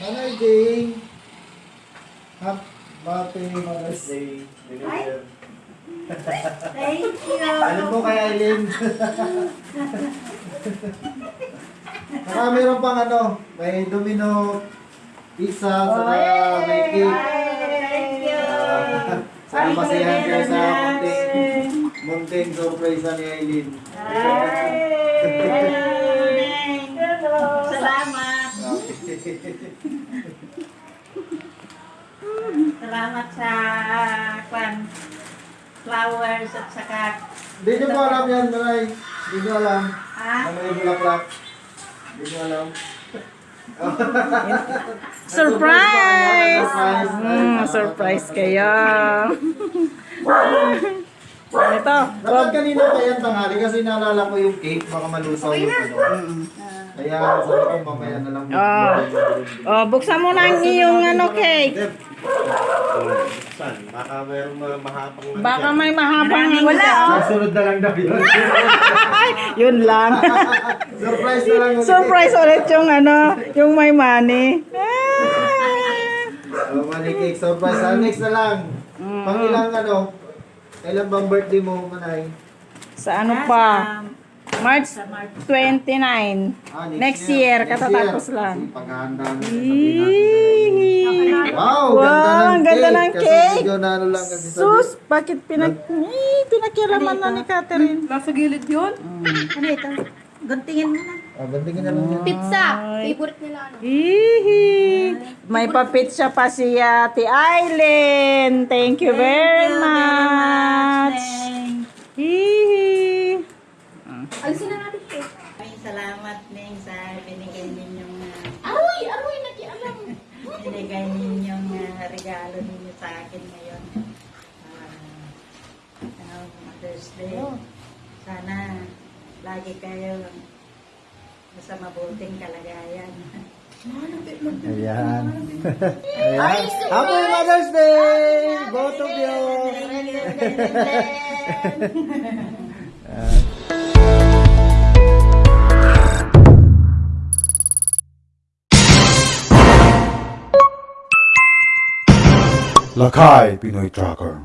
Nanay Jane. Happy Mother's Day. Deliver. Thank you. Ano po kay Aileen? Saka meron pang ano, may domino pizza, saka may cake. Thank you. Sana masayahan kayo sa munting, munting surprise ni Aileen. Salamat. Salamat sa kwan flowers at saka Hindi nyo po alam yan, Maray. Hindi nyo alam. ha? Na may bulaklak. Hindi nyo alam. Surprise! Surprise! Mm, surprise kayo. Ito. Dapat kanina pa yan tanghali kasi naalala ko yung cake, baka malusaw yung ano. Kaya sabi ko mamaya na lang. Ah. Oh, buksan mo na ang iyong ano cake. Saan? Baka mayroong mga mahabang lang Baka may mahabang Wala. Susunod na lang daw yun. Yun lang. Surprise na lang. ulit. Surprise ulit yung ano, yung may money. Ah. Oh, money cake, surprise. Ah, next na lang. Pang ilang ano, kailan bang birthday mo, Manay? Sa ano pa? March 29. Ah, Next year, katatapos lang. Kasi paghahanda na. Wow, Wow, ganda ng ang ganda cake. ng Kasi cake. medyo na ano lang kasi sabi. Sus, bakit pinag... Eh, pinakialaman na ni Catherine. Nasa gilid yun? Ano ito? Guntingin mo na. Ah, bandingin na lang yan. Pizza. Favorite nila ano. Hihi. May papitsa pa si Ate Aileen. Thank you very much. Hihi. Alisin na natin ito. Ay, salamat Ning sa binigay ninyong uh, Aroy! Aroy! Nakialam! binigay ninyong uh, regalo ninyo sa akin ngayon. Uh, Mother's Day. Sana lagi kayo sa mabuting kalagayan. Ayan. Ayan. Happy Mother's Day! Both of you! Lakai Pinoy Tracker